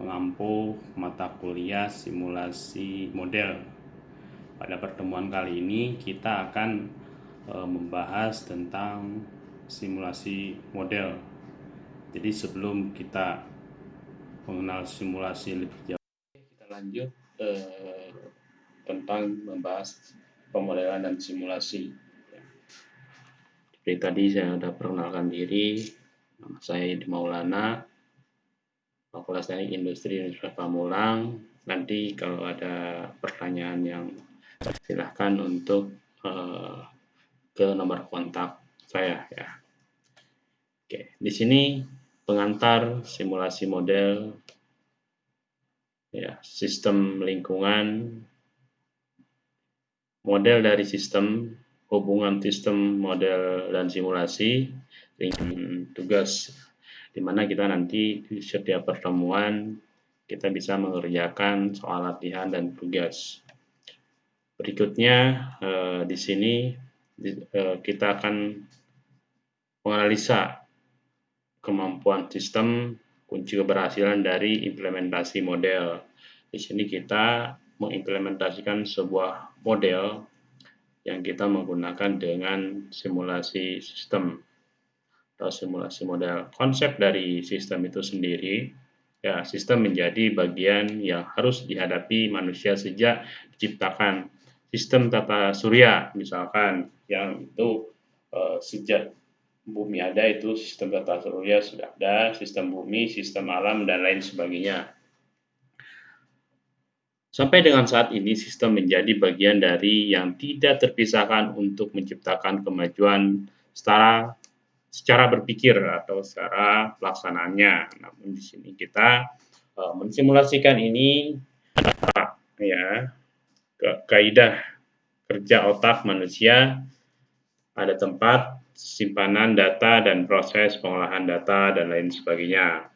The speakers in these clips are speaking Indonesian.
mengampu mata kuliah simulasi model. Pada pertemuan kali ini kita akan e, membahas tentang simulasi model. Jadi sebelum kita mengenal simulasi lebih jauh, kita lanjut e, tentang membahas pemodelan dan simulasi. Seperti tadi saya sudah perkenalkan diri, nama saya Yudi Maulana, Fakultas Teknik Industri Universitas Pamulang. Nanti kalau ada pertanyaan yang silahkan untuk uh, ke nomor kontak saya ya. Oke, di sini pengantar simulasi model ya sistem lingkungan model dari sistem hubungan sistem, model, dan simulasi, ringan tugas, di mana kita nanti di setiap pertemuan kita bisa mengerjakan soal latihan dan tugas. Berikutnya eh, di sini eh, kita akan menganalisa kemampuan sistem kunci keberhasilan dari implementasi model. Di sini kita mengimplementasikan sebuah model yang kita menggunakan dengan simulasi sistem atau simulasi model. Konsep dari sistem itu sendiri, ya sistem menjadi bagian yang harus dihadapi manusia sejak diciptakan. Sistem tata surya misalkan yang itu eh, sejak bumi ada itu sistem tata surya sudah ada, sistem bumi, sistem alam dan lain sebagainya. Sampai dengan saat ini, sistem menjadi bagian dari yang tidak terpisahkan untuk menciptakan kemajuan secara secara berpikir atau secara pelaksanaannya. Namun di sini kita uh, mensimulasikan ini ya ke kaidah kerja otak manusia ada tempat simpanan data dan proses pengolahan data dan lain sebagainya.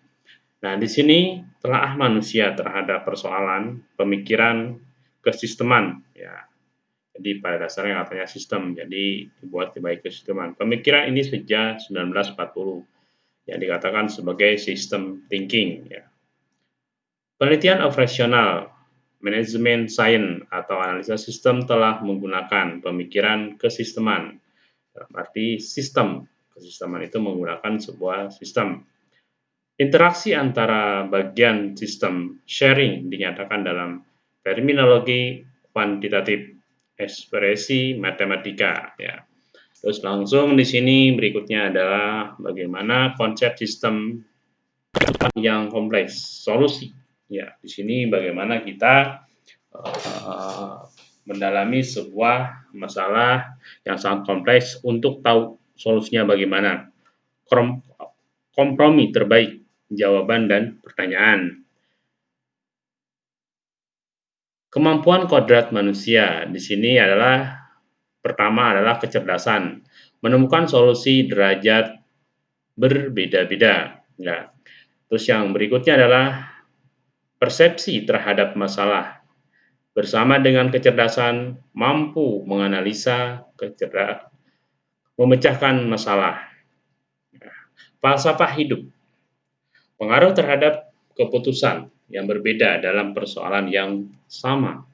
Nah, di sini telah manusia terhadap persoalan pemikiran kesisteman ya. Jadi pada dasarnya katanya sistem, jadi dibuat baik kesisteman. Pemikiran ini sejak 1940 yang dikatakan sebagai sistem thinking ya. Penelitian operasional manajemen sains atau analisa sistem telah menggunakan pemikiran kesisteman. Berarti sistem. Kesisteman itu menggunakan sebuah sistem Interaksi antara bagian sistem sharing dinyatakan dalam terminologi kuantitatif ekspresi matematika ya. Terus langsung di sini berikutnya adalah bagaimana konsep sistem yang kompleks, solusi. Ya, di sini bagaimana kita uh, mendalami sebuah masalah yang sangat kompleks untuk tahu solusinya bagaimana. Kompromi terbaik jawaban dan pertanyaan. Kemampuan kodrat manusia di sini adalah pertama adalah kecerdasan, menemukan solusi derajat berbeda-beda. Ya. Terus yang berikutnya adalah persepsi terhadap masalah. Bersama dengan kecerdasan mampu menganalisa, kecerdasan, memecahkan masalah. Ya. Falsafah hidup pengaruh terhadap keputusan yang berbeda dalam persoalan yang sama.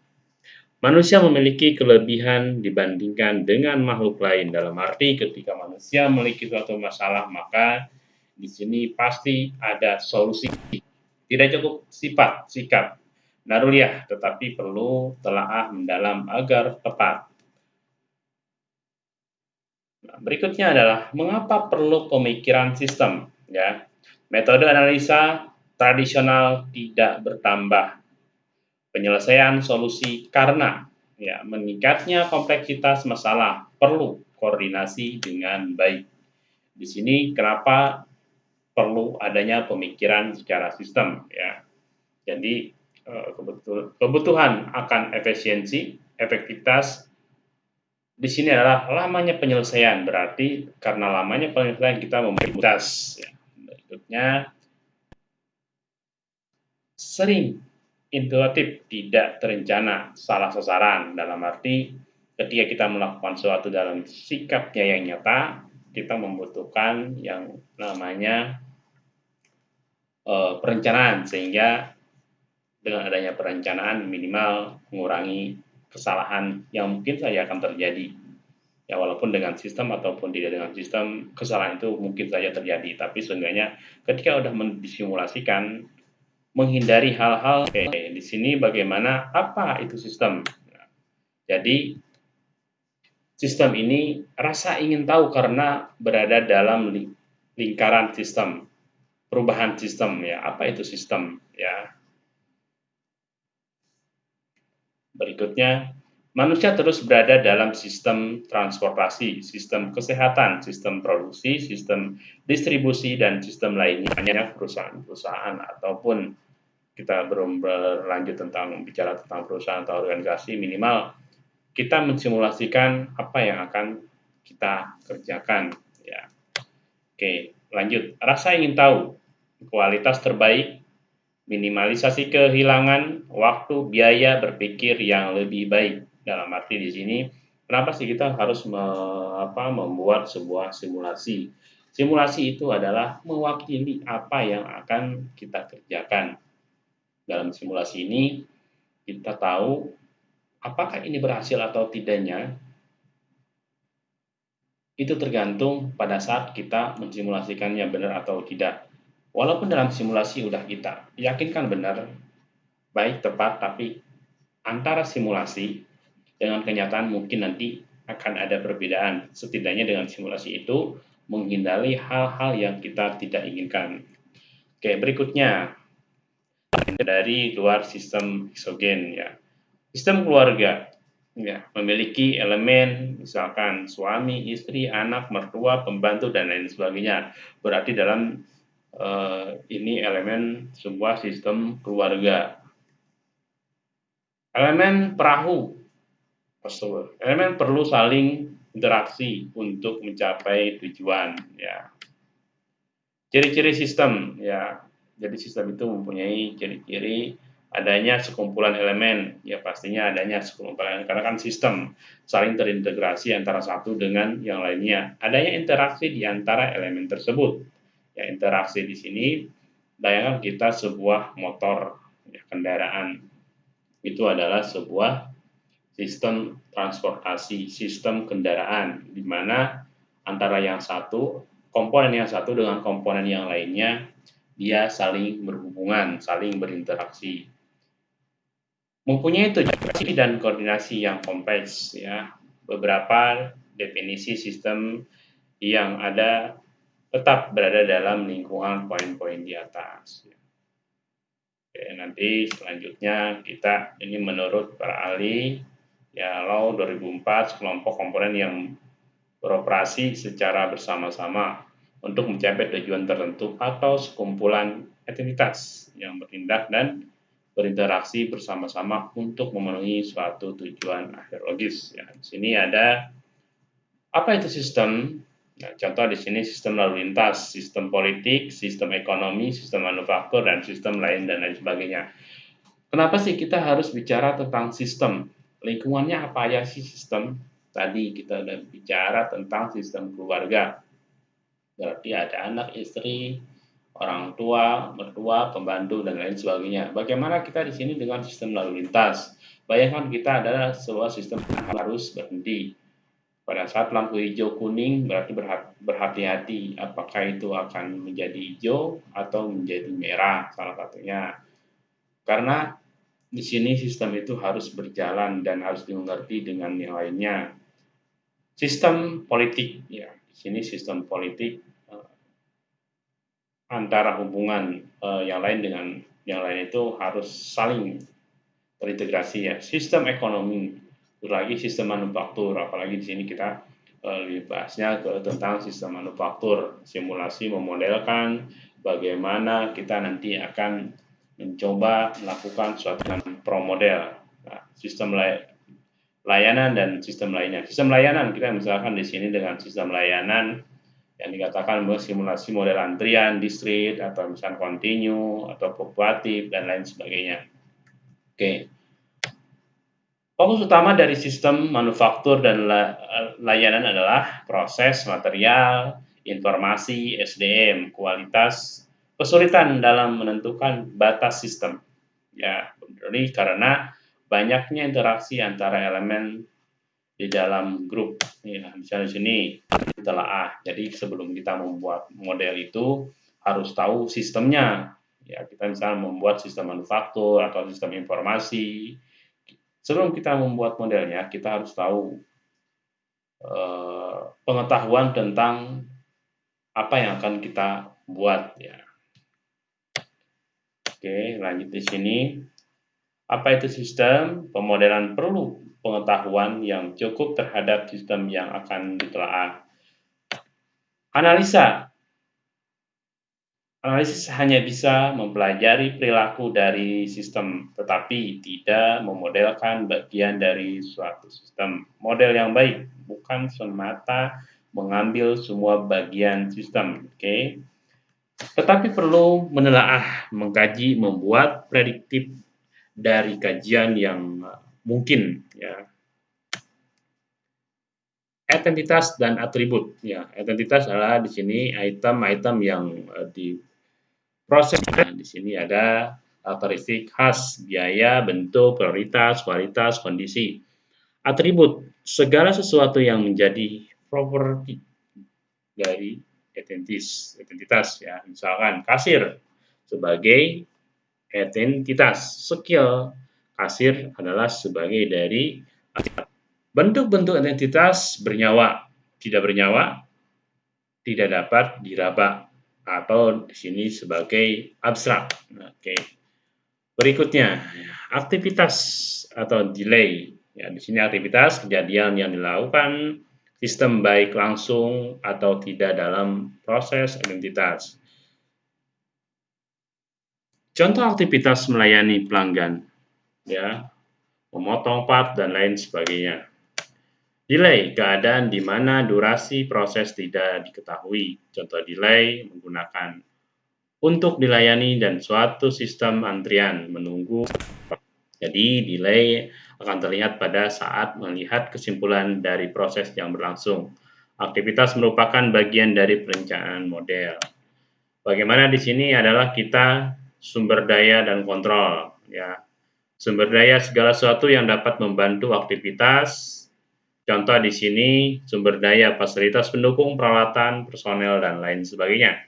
Manusia memiliki kelebihan dibandingkan dengan makhluk lain dalam arti ketika manusia memiliki suatu masalah maka di sini pasti ada solusi. Tidak cukup sifat, sikap, naruliyah, tetapi perlu telaah mendalam agar tepat. Nah, berikutnya adalah mengapa perlu pemikiran sistem, ya. Metode analisa tradisional tidak bertambah. Penyelesaian solusi karena ya meningkatnya kompleksitas masalah perlu koordinasi dengan baik. Di sini kenapa perlu adanya pemikiran secara sistem ya. Jadi eh, kebutuhan akan efisiensi, efektivitas di sini adalah lamanya penyelesaian berarti karena lamanya penyelesaian kita memberi ya berikutnya sering intuitif tidak terencana salah sasaran. Dalam arti ketika kita melakukan sesuatu dalam sikapnya yang nyata kita membutuhkan yang namanya uh, perencanaan. Sehingga dengan adanya perencanaan minimal mengurangi kesalahan yang mungkin saja akan terjadi. Ya walaupun dengan sistem ataupun tidak dengan sistem kesalahan itu mungkin saja terjadi. Tapi seenggaknya ketika sudah disimulasikan menghindari hal-hal oke di sini bagaimana apa itu sistem? Jadi sistem ini rasa ingin tahu karena berada dalam lingkaran sistem perubahan sistem ya apa itu sistem ya. Berikutnya Manusia terus berada dalam sistem transportasi, sistem kesehatan, sistem produksi, sistem distribusi, dan sistem lainnya perusahaan-perusahaan ataupun kita belum berlanjut tentang bicara tentang perusahaan atau organisasi minimal kita mensimulasikan apa yang akan kita kerjakan ya. Oke, lanjut. Rasa ingin tahu kualitas terbaik minimalisasi kehilangan waktu, biaya berpikir yang lebih baik. Dalam arti di sini, kenapa sih kita harus me, apa, membuat sebuah simulasi? Simulasi itu adalah mewakili apa yang akan kita kerjakan. Dalam simulasi ini, kita tahu apakah ini berhasil atau tidaknya. Itu tergantung pada saat kita mensimulasikannya benar atau tidak. Walaupun dalam simulasi udah kita yakinkan benar, baik tepat, tapi antara simulasi dengan kenyataan mungkin nanti akan ada perbedaan. Setidaknya dengan simulasi itu menghindari hal-hal yang kita tidak inginkan. Oke, berikutnya dari luar sistem eksogen ya. Sistem keluarga ya memiliki elemen misalkan suami, istri, anak, mertua, pembantu dan lain sebagainya. Berarti dalam uh, ini elemen sebuah sistem keluarga. Elemen perahu tersebut. Elemen perlu saling interaksi untuk mencapai tujuan ya. Ciri-ciri sistem ya. Jadi sistem itu mempunyai ciri-ciri adanya sekumpulan elemen ya pastinya adanya sekumpulan karena kan sistem saling terintegrasi antara satu dengan yang lainnya adanya interaksi di antara elemen tersebut ya interaksi di sini bayangkan kita sebuah motor ya, kendaraan itu adalah sebuah sistem transportasi, sistem kendaraan, di mana antara yang satu, komponen yang satu dengan komponen yang lainnya, dia saling berhubungan, saling berinteraksi. Mempunyai tujuan dan koordinasi yang kompleks, ya. Beberapa definisi sistem yang ada tetap berada dalam lingkungan poin-poin di atas. Oke, nanti selanjutnya kita ini menurut para ahli ya law 2004 sekelompok komponen yang beroperasi secara bersama-sama untuk mencapai tujuan tertentu atau sekumpulan aktivitas yang bertindak dan berinteraksi bersama-sama untuk memenuhi suatu tujuan akhir logis. Ya, di sini ada apa itu sistem? Nah, contoh di sini sistem lalu lintas, sistem politik, sistem ekonomi, sistem manufaktur, dan sistem lain dan lain sebagainya. Kenapa sih kita harus bicara tentang sistem? Lingkungannya apa ya sih sistem? Tadi kita udah bicara tentang sistem keluarga. Berarti ada anak istri orang tua mertua pembantu dan lain sebagainya. Bagaimana kita di sini dengan sistem lalu lintas? Bayangkan kita adalah sebuah sistem yang harus berhenti. Pada saat lampu hijau kuning berarti berhati-hati apakah itu akan menjadi hijau atau menjadi merah salah satunya. Karena di sini sistem itu harus berjalan dan harus dimengerti dengan yang lainnya. Sistem politik, ya, di sini sistem politik uh, antara hubungan uh, yang lain dengan yang lain itu harus saling terintegrasi ya. Sistem ekonomi, lagi sistem manufaktur, apalagi di sini kita uh, lebih bahasnya ke tentang sistem manufaktur, simulasi memodelkan bagaimana kita nanti akan mencoba melakukan suatu pro model nah, sistem lay layanan dan sistem lainnya. Sistem layanan kita misalkan di sini dengan sistem layanan yang dikatakan simulasi model antrian, distrik, atau misalkan kontinu, atau fluktuatif, dan lain sebagainya. Oke. Fokus utama dari sistem manufaktur dan layanan adalah proses, material, informasi, SDM, kualitas, kesulitan dalam menentukan batas sistem. Ya, jadi karena banyaknya interaksi antara elemen di dalam grup. Ya, misalnya di sini ditelaah. Jadi sebelum kita membuat model itu harus tahu sistemnya. Ya, kita misalnya membuat sistem manufaktur atau sistem informasi, Sebelum kita membuat modelnya, kita harus tahu eh, pengetahuan tentang apa yang akan kita buat ya. Oke, lanjut di sini. Apa itu sistem? Pemodelan perlu pengetahuan yang cukup terhadap sistem yang akan ditelaah. Analisa Analisis hanya bisa mempelajari perilaku dari sistem, tetapi tidak memodelkan bagian dari suatu sistem. Model yang baik bukan semata mengambil semua bagian sistem, oke? Okay? Tetapi perlu menelaah, mengkaji, membuat prediktif dari kajian yang mungkin, ya. Identitas dan atribut, ya. Identitas adalah di sini item-item yang uh, di proses. Nah, di sini ada karakteristik khas, biaya, bentuk, prioritas, kualitas, kondisi. Atribut, segala sesuatu yang menjadi properti dari identitas, identitas ya. Misalkan kasir sebagai identitas, skill kasir adalah sebagai dari bentuk-bentuk identitas bernyawa, tidak bernyawa, tidak dapat diraba atau di sini sebagai abstrak. Oke. Berikutnya, aktivitas atau delay. Ya, di sini aktivitas kejadian yang dilakukan sistem baik langsung atau tidak dalam proses identitas. Contoh aktivitas melayani pelanggan, ya, memotong part dan lain sebagainya. Delay, keadaan di mana durasi proses tidak diketahui. Contoh delay menggunakan untuk dilayani dan suatu sistem antrian menunggu. Jadi delay akan terlihat pada saat melihat kesimpulan dari proses yang berlangsung. Aktivitas merupakan bagian dari perencanaan model. Bagaimana di sini adalah kita sumber daya dan kontrol ya. Sumber daya segala sesuatu yang dapat membantu aktivitas Contoh di sini sumber daya, fasilitas pendukung, peralatan, personel, dan lain sebagainya.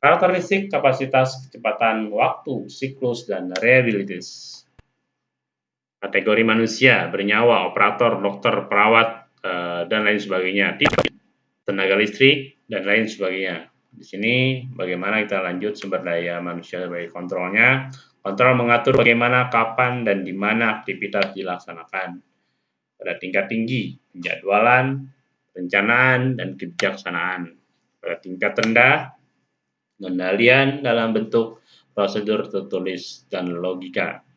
Karakteristik, kapasitas, kecepatan, waktu, siklus, dan reliabilitas. Kategori manusia, bernyawa, operator, dokter, perawat, eh, dan lain sebagainya. Tenaga listrik, dan lain sebagainya. Di sini bagaimana kita lanjut sumber daya manusia sebagai kontrolnya. Kontrol mengatur bagaimana, kapan, dan di mana aktivitas dilaksanakan pada tingkat tinggi, penjadwalan, perencanaan, dan kebijaksanaan. Pada tingkat rendah, pengendalian dalam bentuk prosedur tertulis dan logika.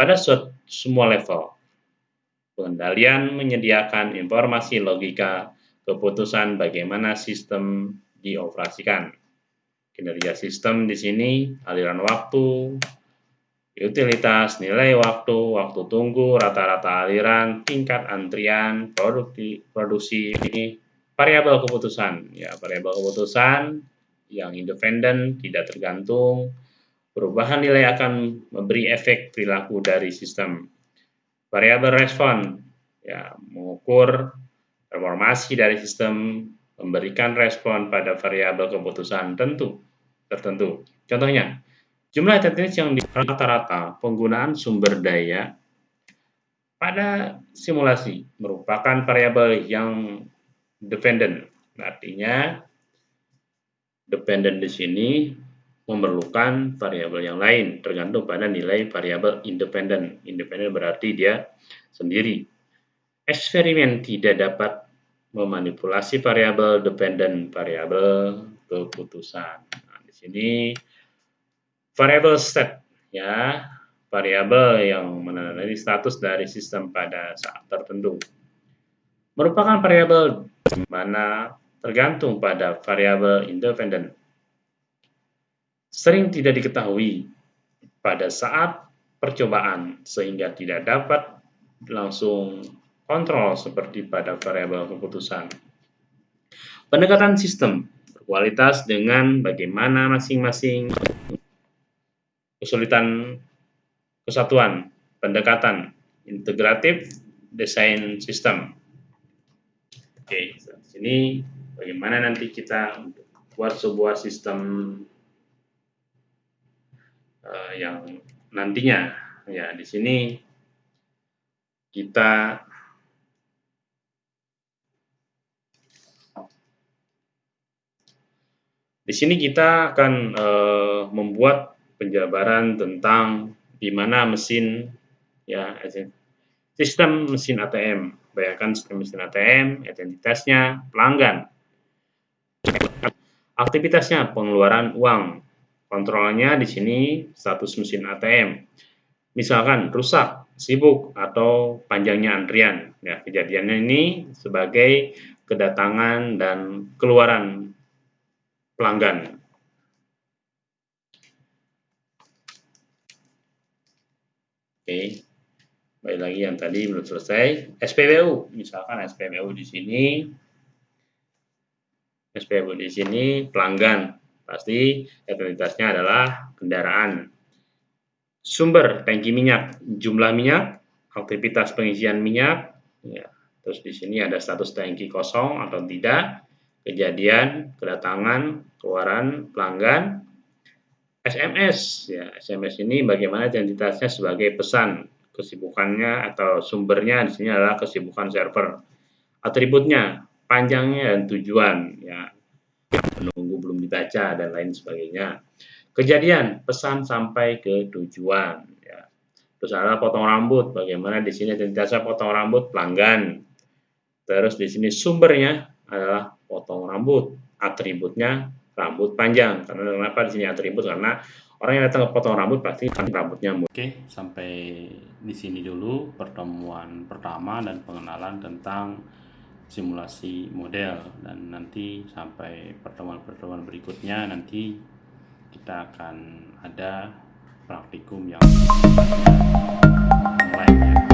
Pada semua level, pengendalian menyediakan informasi logika keputusan bagaimana sistem dioperasikan. Kinerja sistem di sini, aliran waktu, utilitas, nilai waktu, waktu tunggu, rata-rata aliran, tingkat antrian, produksi, produksi ini variabel keputusan. Ya, variabel keputusan yang independen, tidak tergantung. Perubahan nilai akan memberi efek perilaku dari sistem. Variabel respon ya, mengukur performasi dari sistem memberikan respon pada variabel keputusan tentu tertentu. Contohnya, Jumlah identitas yang di rata-rata penggunaan sumber daya pada simulasi merupakan variabel yang dependent. Artinya, dependent di sini memerlukan variabel yang lain tergantung pada nilai variabel independen. Independen berarti dia sendiri. Eksperimen tidak dapat memanipulasi variabel dependent variabel keputusan. Nah, di sini variable state ya variabel yang menandai status dari sistem pada saat tertentu merupakan variabel mana tergantung pada variabel independen sering tidak diketahui pada saat percobaan sehingga tidak dapat langsung kontrol seperti pada variabel keputusan. Pendekatan sistem berkualitas dengan bagaimana masing-masing kesulitan kesatuan, pendekatan, integratif, desain sistem. Oke, sini bagaimana nanti kita buat sebuah sistem uh, yang nantinya ya di sini kita Di sini kita akan uh, membuat penjabaran tentang di mana mesin ya sistem mesin ATM. Bayangkan sistem mesin ATM, identitasnya pelanggan. Aktivitasnya pengeluaran uang. Kontrolnya di sini status mesin ATM. Misalkan rusak, sibuk atau panjangnya antrian. Ya, kejadiannya ini sebagai kedatangan dan keluaran pelanggan. Oke, baik lagi yang tadi belum selesai. SPBU, misalkan SPBU di sini, SPBU di sini pelanggan, pasti identitasnya adalah kendaraan. Sumber tangki minyak, jumlah minyak, aktivitas pengisian minyak, ya. Terus di sini ada status tangki kosong atau tidak, kejadian, kedatangan, keluaran pelanggan, SMS. Ya, SMS ini bagaimana identitasnya sebagai pesan, kesibukannya atau sumbernya di sini adalah kesibukan server. Atributnya, panjangnya dan tujuan, ya, belum dibaca dan lain sebagainya. Kejadian, pesan sampai ke tujuan. Ya. Terus ada potong rambut, bagaimana di sini identitasnya potong rambut pelanggan. Terus di sini sumbernya adalah potong rambut. Atributnya rambut panjang. Karena kenapa di sini atribut? Karena orang yang datang ke potong rambut pasti rambutnya Oke, sampai di sini dulu pertemuan pertama dan pengenalan tentang simulasi model dan nanti sampai pertemuan-pertemuan berikutnya nanti kita akan ada praktikum yang online ya.